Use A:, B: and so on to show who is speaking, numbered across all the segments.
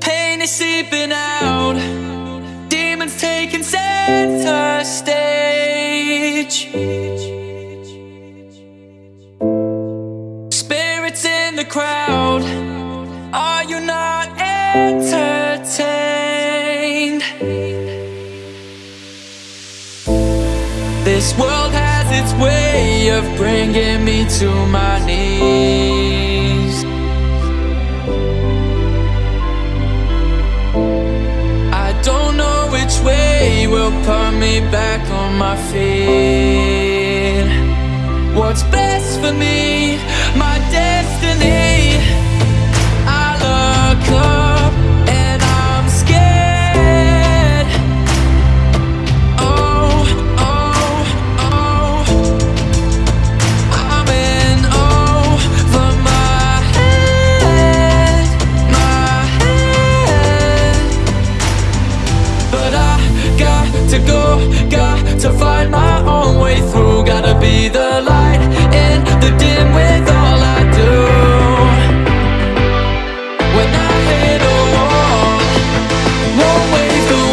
A: Pain is seeping out. Demons taking center stage. Spirits in the crowd. Are you not entertained? This world has its way of bringing me to my knees put me back on my feet my own way through. Gotta be the light in the dim with all I do. A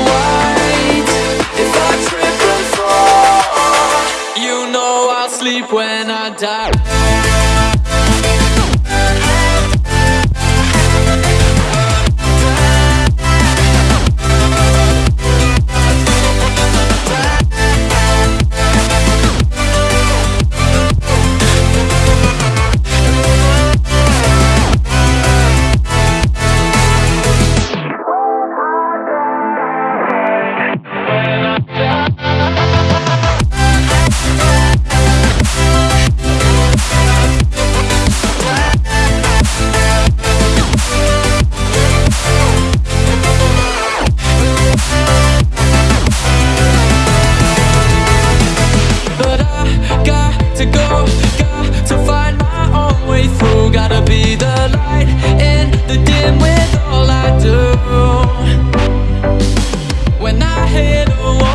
A: white. If I trip and fall, you know I'll sleep when I die. Got to find my own way through Gotta be the light in the dim with all I do When I hit a wall